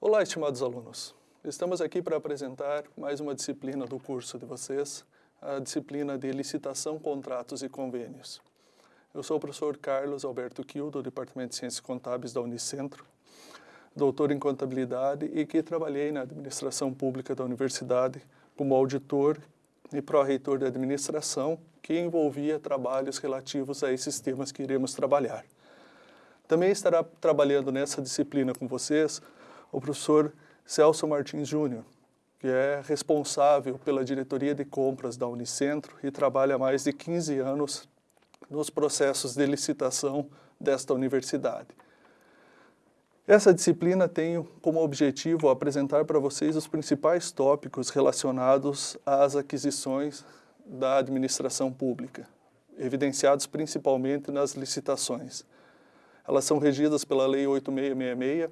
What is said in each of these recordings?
Olá, estimados alunos. Estamos aqui para apresentar mais uma disciplina do curso de vocês, a disciplina de licitação, contratos e convênios. Eu sou o professor Carlos Alberto Kiel, do Departamento de Ciências Contábeis da Unicentro, doutor em contabilidade e que trabalhei na administração pública da universidade como auditor e pró-reitor de administração, que envolvia trabalhos relativos a esses temas que iremos trabalhar. Também estará trabalhando nessa disciplina com vocês o professor Celso Martins Júnior, que é responsável pela diretoria de compras da Unicentro e trabalha há mais de 15 anos nos processos de licitação desta universidade. Essa disciplina tem como objetivo apresentar para vocês os principais tópicos relacionados às aquisições da administração pública, evidenciados principalmente nas licitações. Elas são regidas pela Lei 8666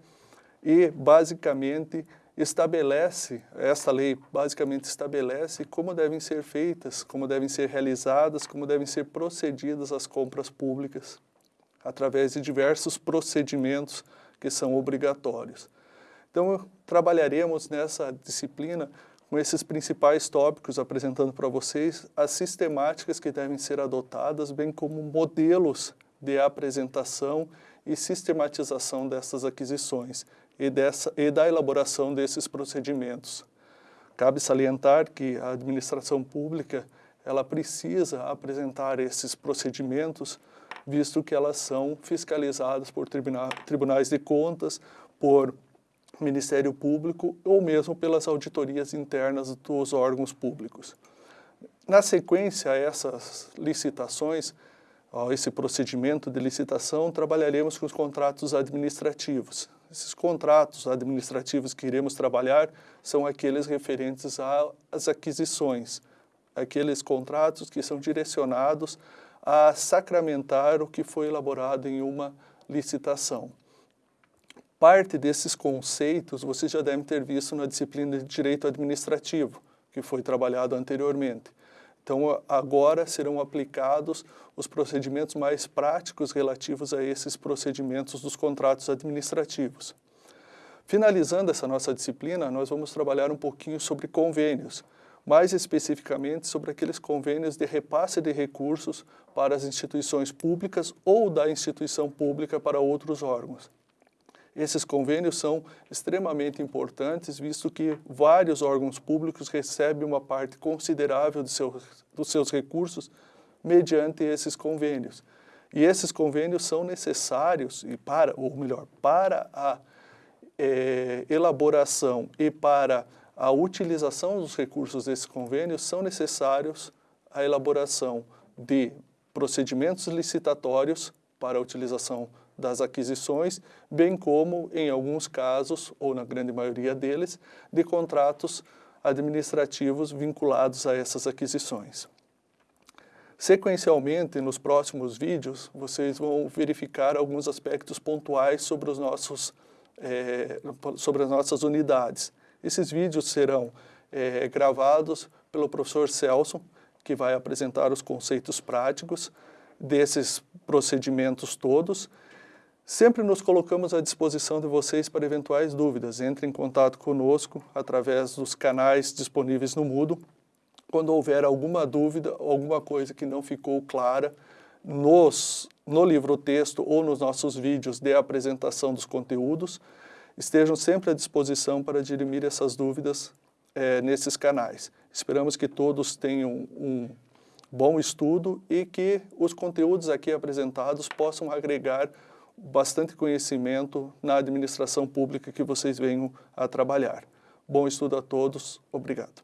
e, basicamente, estabelece, esta lei basicamente estabelece como devem ser feitas, como devem ser realizadas, como devem ser procedidas as compras públicas, através de diversos procedimentos que são obrigatórios. Então, trabalharemos nessa disciplina com esses principais tópicos, apresentando para vocês as sistemáticas que devem ser adotadas, bem como modelos de apresentação e sistematização dessas aquisições e, dessa, e da elaboração desses procedimentos. Cabe salientar que a administração pública ela precisa apresentar esses procedimentos, visto que elas são fiscalizadas por tribunal, tribunais de contas, por Ministério Público ou mesmo pelas auditorias internas dos órgãos públicos. Na sequência a essas licitações, esse procedimento de licitação, trabalharemos com os contratos administrativos. Esses contratos administrativos que iremos trabalhar são aqueles referentes às aquisições, aqueles contratos que são direcionados a sacramentar o que foi elaborado em uma licitação. Parte desses conceitos você já deve ter visto na disciplina de Direito Administrativo, que foi trabalhado anteriormente. Então, agora serão aplicados os procedimentos mais práticos relativos a esses procedimentos dos contratos administrativos. Finalizando essa nossa disciplina, nós vamos trabalhar um pouquinho sobre convênios, mais especificamente sobre aqueles convênios de repasse de recursos para as instituições públicas ou da instituição pública para outros órgãos. Esses convênios são extremamente importantes, visto que vários órgãos públicos recebem uma parte considerável de seu, dos seus recursos mediante esses convênios. E esses convênios são necessários, e para, ou melhor, para a é, elaboração e para a utilização dos recursos desses convênios, são necessários a elaboração de procedimentos licitatórios para a utilização das aquisições, bem como, em alguns casos, ou na grande maioria deles, de contratos administrativos vinculados a essas aquisições. Sequencialmente, nos próximos vídeos, vocês vão verificar alguns aspectos pontuais sobre, os nossos, é, sobre as nossas unidades. Esses vídeos serão é, gravados pelo professor Celso, que vai apresentar os conceitos práticos desses procedimentos todos, Sempre nos colocamos à disposição de vocês para eventuais dúvidas. Entre em contato conosco através dos canais disponíveis no Moodle. Quando houver alguma dúvida, alguma coisa que não ficou clara nos, no livro-texto ou nos nossos vídeos de apresentação dos conteúdos, estejam sempre à disposição para dirimir essas dúvidas é, nesses canais. Esperamos que todos tenham um bom estudo e que os conteúdos aqui apresentados possam agregar bastante conhecimento na administração pública que vocês venham a trabalhar. Bom estudo a todos. Obrigado.